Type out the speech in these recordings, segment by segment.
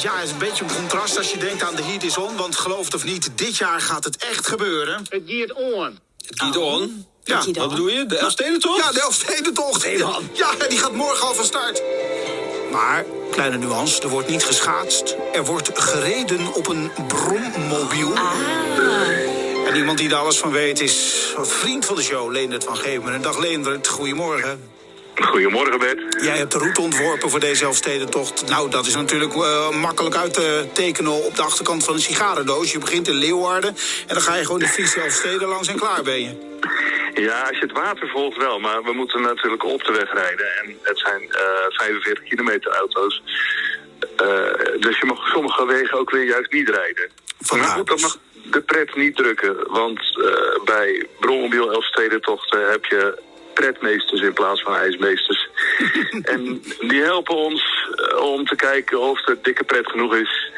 ja, het is een beetje een contrast als je denkt aan de Heat is on. Want geloof het of niet, dit jaar gaat het echt gebeuren. Het gaat on. Het giet on? Ja, Wat on. bedoel je? De Elfstedentocht? Ja, de Elfstedentocht. Ja, die gaat morgen al van start. Maar, kleine nuance, er wordt niet geschaatst. Er wordt gereden op een brommobiel. En iemand die er alles van weet is een vriend van de show, Leendert van Gemeren. Dag Leendert, goedemorgen. Goedemorgen Bert. Jij hebt de route ontworpen voor deze Elfstedentocht. Nou, dat is natuurlijk eh, makkelijk uit te tekenen op de achterkant van een sigarendoos. Je begint in Leeuwarden en dan ga je gewoon de Friese Elfsteden langs en klaar ben je. Ja, als je het water volgt wel, maar we moeten natuurlijk op de weg rijden. En het zijn eh 45 kilometer auto's. Eh, dus je mag sommige wegen ook weer juist niet rijden. Vandaar maar goed, dat mag de pret niet drukken. Want bij Brommobiel Elfstedentochten heb je pretmeesters in plaats van ijsmeesters. en die helpen ons eh, om te kijken of de dikke pret genoeg is.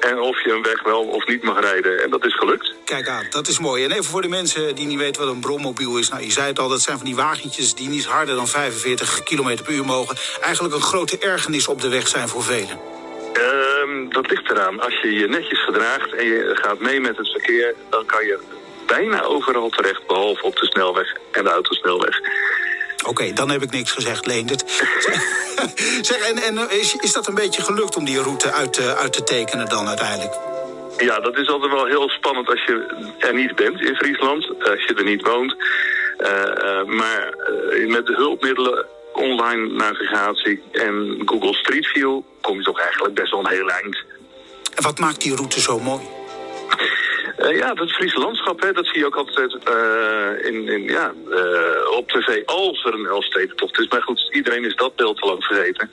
En of je een weg wel of niet mag rijden. En dat is gelukt. Kijk aan, dat is mooi. En even voor de mensen die niet weten wat een brommobiel is. Nou, je zei het al, dat zijn van die wagentjes die niet harder dan 45 km per uur mogen. Eigenlijk een grote ergernis op de weg zijn voor velen. Ehm, dat ligt eraan. Als je je netjes gedraagt en je gaat mee met het verkeer, dan kan je bijna overal terecht, behalve op de snelweg en de autosnelweg. Oké, dan heb ik niks gezegd, Leendert. zeg, en, en is, is dat een beetje gelukt om die route uit, te- uit te tekenen dan uiteindelijk? Ja, dat is altijd wel heel spannend als je er niet bent in Friesland, als je er niet woont. Eh, eh, maar eh, met de hulpmiddelen, online navigatie en Google Street View kom je toch eigenlijk best wel een heel eind. En wat maakt die route zo mooi? Eh, ja, dat Friese landschap, hè, dat zie je ook altijd eh, in, in, ja, eh, op tv als er een Elfstedentocht is. Maar goed, iedereen is dat beeld te lang vergeten.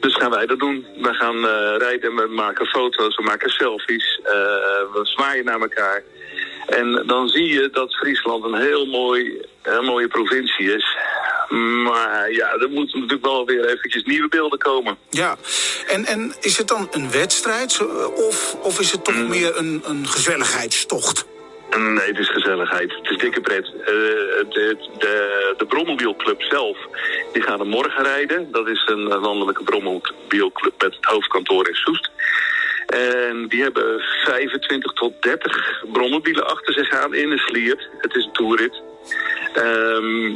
Dus gaan wij dat doen. We gaan rijden, we maken foto's, we maken selfies, we zwaaien naar elkaar. En dan zie je dat Friesland een heel mooi, mooie provincie is. Maar ja, er moeten natuurlijk wel weer eventjes nieuwe beelden komen. Ja, en, en is het dan een wedstrijd zo- of, of is het toch meer een, een gezelligheidstocht? Nee, het is gezelligheid. Het is dikke pret. Eh, de, de Brommobielclub zelf, die gaan er morgen rijden. Dat is een eh, landelijke Brommobielclub met het hoofdkantoor in Soest. En die hebben 25 tot 30 brommobielen achter zich aan in een sliert. Het is een toerit. Ehm,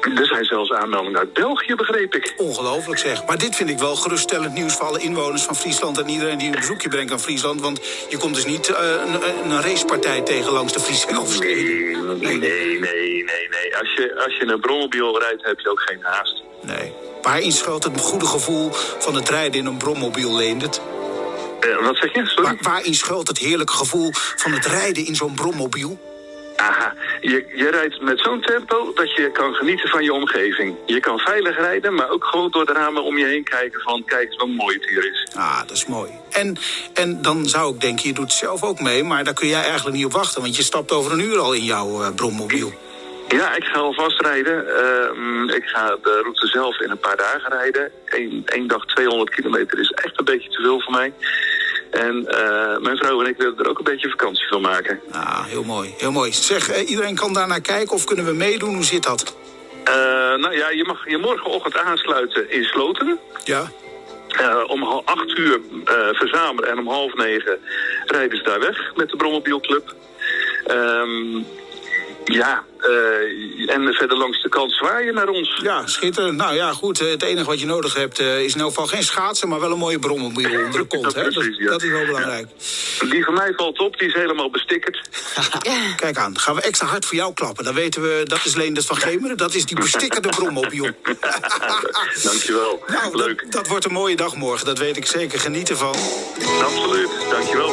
er zijn zelfs aanmeldingen uit België, begreep ik. Ongelooflijk zeg. Maar dit vind ik wel geruststellend nieuws voor alle inwoners van Friesland... en iedereen die een bezoekje brengt aan Friesland. Want je komt dus niet eh, een, een racepartij tegen langs de Friese. Nee, nee, nee, nee. nee. Als, je, als je een brommobiel rijdt, heb je ook geen haast. Nee. Waarin schuilt het goede gevoel van het rijden in een brommobiel, Leendert? Eh, wat zeg je? Sorry? Waar, waarin schuilt het heerlijke gevoel van het rijden in zo'n brommobiel? Aha, je, je rijdt met zo'n tempo dat je kan genieten van je omgeving. Je kan veilig rijden, maar ook gewoon door de ramen om je heen kijken van kijk eens hoe mooi het hier is. Ah, dat is mooi. En, en dan zou ik denken, je doet zelf ook mee... maar daar kun jij eigenlijk niet op wachten... want je stapt over een uur al in jouw eh, brommobiel. Ja, ik ga alvast rijden. Ehm, ik ga de route zelf in een paar dagen rijden. Eén dag 200 kilometer is echt een beetje te veel voor mij. En eh, mijn vrouw en ik willen er ook een beetje vakantie van maken. Ah, heel mooi, heel mooi. Zeg, iedereen kan daar naar kijken of kunnen we meedoen? Hoe zit dat? Eh, nou ja, je mag je morgenochtend aansluiten in Sloten. Ja? Eh, om acht uur verzamelen en om half negen rijden ze daar weg met de Brommobielclub. Ehm ja, eh, en verder langs de kant zwaaien naar ons. Ja, schitterend. Nou ja, goed. eh, Het enige wat je nodig hebt eh, is in elk geval geen schaatsen... maar wel een mooie brommobiel onder de kont. hè? Dat, Precies, ja. dat is wel belangrijk. Die van mij valt op, die is helemaal bestikkerd. Kijk aan, gaan we extra hard voor jou klappen. Dan weten we, dat is Leendert van Gemeren. Dat is die bestikkerde brommobiel. Dankjewel. Nou, Leuk. Dat, dat wordt een mooie dag morgen. Dat weet ik zeker. Geniet ervan. Absoluut. Dankjewel,